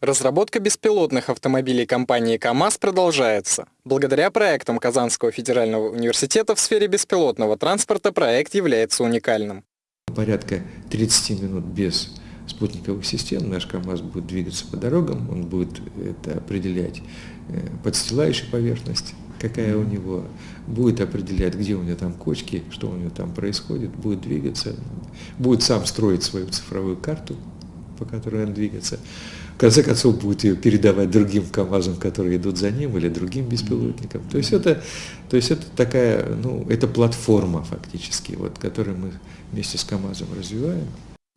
Разработка беспилотных автомобилей компании КАМАЗ продолжается. Благодаря проектам Казанского федерального университета в сфере беспилотного транспорта проект является уникальным. Порядка 30 минут без спутниковых систем наш КАМАЗ будет двигаться по дорогам, он будет это определять э, подстилающую поверхность, какая у него, будет определять, где у него там кочки, что у него там происходит, будет двигаться, будет сам строить свою цифровую карту, по которой он двигается в конце концов будет ее передавать другим КАМАЗам, которые идут за ним, или другим беспилотникам. То есть это, то есть это такая, ну, это платформа фактически, вот, которую мы вместе с КАМАЗом развиваем.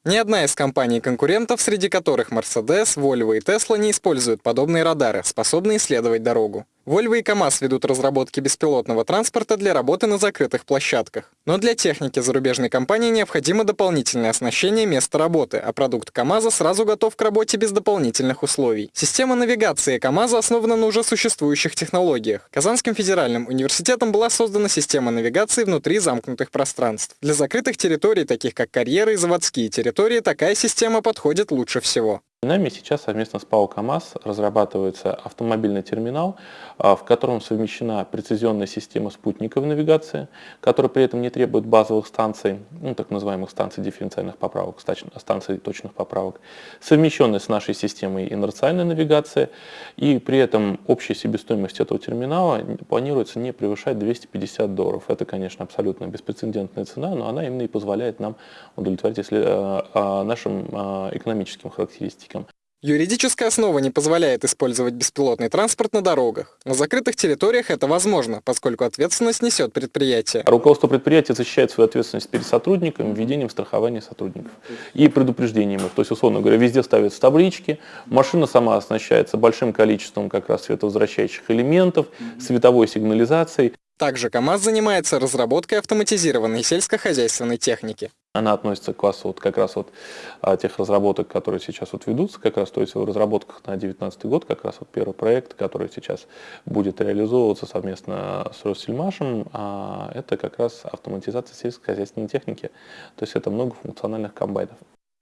Ни одна из компаний-конкурентов, среди которых Mercedes, Volvo и Tesla, не используют подобные радары, способные исследовать дорогу. Volvo и КАМАЗ ведут разработки беспилотного транспорта для работы на закрытых площадках. Но для техники зарубежной компании необходимо дополнительное оснащение места работы, а продукт КАМАЗа сразу готов к работе без дополнительных условий. Система навигации КАМАЗа основана на уже существующих технологиях. Казанским федеральным университетом была создана система навигации внутри замкнутых пространств. Для закрытых территорий, таких как карьеры и заводские территории, такая система подходит лучше всего. Нами сейчас совместно с ПАО КАМАЗ разрабатывается автомобильный терминал, а, в котором совмещена прецизионная система спутниковой навигации, которая при этом не требует базовых станций, ну, так называемых станций дифференциальных поправок, станций точных поправок, совмещенная с нашей системой инерциальной навигации, и при этом общая себестоимость этого терминала планируется не превышать 250 долларов. Это, конечно, абсолютно беспрецедентная цена, но она именно и позволяет нам удовлетворить если, а, а, нашим экономическим характеристикам практикам. Юридическая основа не позволяет использовать беспилотный транспорт на дорогах. На закрытых территориях это возможно, поскольку ответственность несет предприятие. Руководство предприятия защищает свою ответственность перед сотрудниками введением страхования сотрудников и предупреждением их. То есть, условно говоря, везде ставятся таблички, машина сама оснащается большим количеством как раз световозвращающих элементов, световой сигнализацией. Также КАМАЗ занимается разработкой автоматизированной сельскохозяйственной техники. Она относится к классу вот как раз вот а, тех разработок, которые сейчас вот ведутся, как раз, то есть в разработках на 2019 год, как раз вот первый проект, который сейчас будет реализовываться совместно с Россельмашем, а, это как раз автоматизация сельскохозяйственной техники, то есть это многофункциональных комбайнов.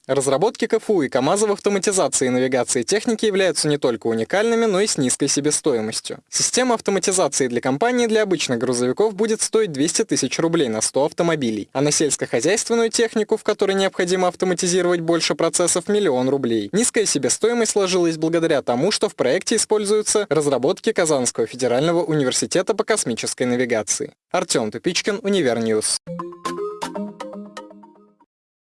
Разработки КФУ и КАМАЗа в автоматизации и навигации техники являются не только уникальными, но и с низкой себестоимостью. Система автоматизации для компании для обычных грузовиков будет стоить 200 тысяч рублей на 100 автомобилей, а на сельскохозяйственную технику, в которой необходимо автоматизировать больше процессов, миллион рублей. Низкая себестоимость сложилась благодаря тому, что в проекте используются разработки Казанского федерального университета по космической навигации. Артем Тупичкин, Univer News.